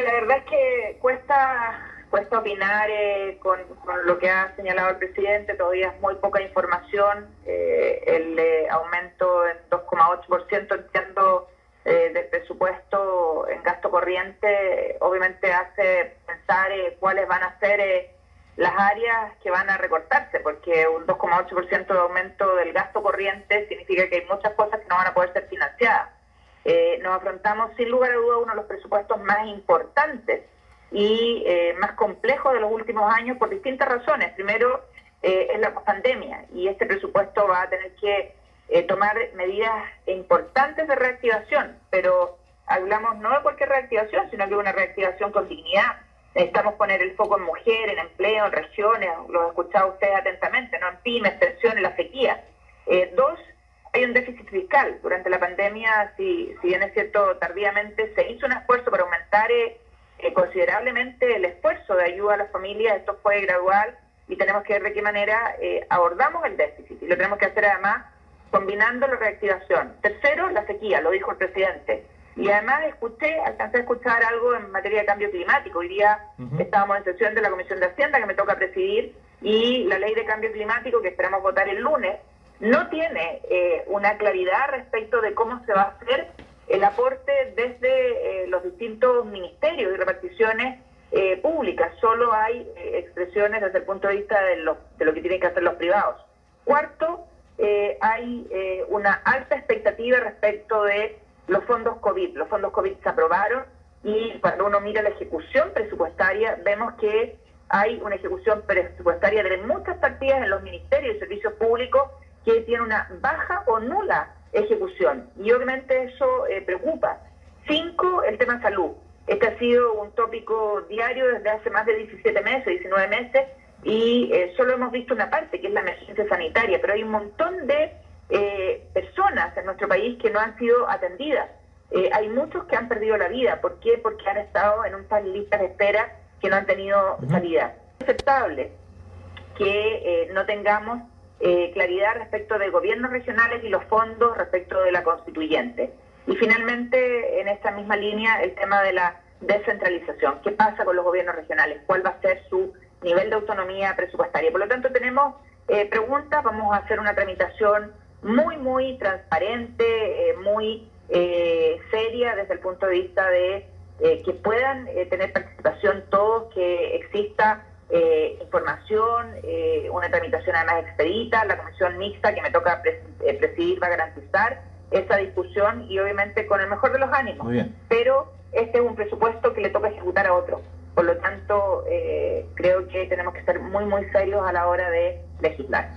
la verdad es que cuesta cuesta opinar eh, con, lo que ha señalado el presidente, todavía es muy poca información, eh, el eh, aumento en 2,8% entiendo del presupuesto en gasto corriente obviamente hace pensar cuáles van a ser las áreas que van a recortarse, porque un 2,8% de aumento del gasto corriente significa que hay muchas cosas que no van a poder ser financiadas. Nos afrontamos sin lugar a duda uno de los presupuestos más importantes y eh, más complejo de los últimos años por distintas razones. Primero, eh, es la pandemia y este presupuesto va a tener que eh, tomar medidas importantes de reactivación, pero hablamos no de cualquier reactivación, sino de una reactivación con dignidad. Necesitamos poner el foco en mujeres, en empleo, en regiones, lo he escuchado ustedes atentamente, no en pymes, pensiones, la sequía. dos, hay un déficit fiscal. Durante la pandemia, si, si bien es cierto, tardíamente se hizo un esfuerzo para aumentar eh, considerablemente el esfuerzo de ayuda a las familias, esto fue gradual y tenemos que ver de qué manera eh, abordamos el déficit y lo tenemos que hacer además combinando la reactivación. Tercero, la sequía, lo dijo el presidente. Y además escuché, alcancé a escuchar algo en materia de cambio climático. Hoy día estábamos en sesión de la Comisión de Hacienda que me toca presidir y la ley de cambio climático que esperamos votar el lunes no tiene eh, una claridad respecto de cómo se va a hacer el aporte desde eh, los distintos ministerios y reparticiones eh, públicas. Solo hay eh, expresiones desde el punto de vista de lo, de lo que tienen que hacer los privados. Cuarto, hay una alta expectativa respecto de los fondos COVID. Los fondos COVID se aprobaron y cuando uno mira la ejecución presupuestaria, vemos que hay una ejecución presupuestaria de muchas partidas en los ministerios y servicios públicos que tiene una baja o nula ejecución. Y obviamente eso eh, preocupa. Cinco, el tema salud. Este ha sido un tópico diario desde hace más de 17 meses, 19 meses, y eh, solo hemos visto una parte, que es la emergencia sanitaria, pero hay un montón de eh, personas en nuestro país que no han sido atendidas. hay muchos que han perdido la vida. ¿Por qué? Porque han estado en un par listas de espera que no han tenido salida. Es aceptable que no tengamos eh, claridad respecto de gobiernos regionales y los fondos respecto de la constituyente. Y finalmente, en esta misma línea, el tema de la descentralización. ¿Qué pasa con los gobiernos regionales? ¿Cuál va a ser su nivel de autonomía presupuestaria? Por lo tanto, tenemos eh, preguntas, vamos a hacer una tramitación muy, muy transparente, eh, muy seria desde el punto de vista de que puedan tener participación todos, que exista eh, información, eh, una tramitación además expedita, la comisión mixta que me toca eh, presidir va a garantizar esa discusión y obviamente con el mejor de los ánimos. Pero este es un presupuesto que le toca ejecutar a otro. Por lo tanto, creo que tenemos que ser muy, muy serios a la hora de legislar.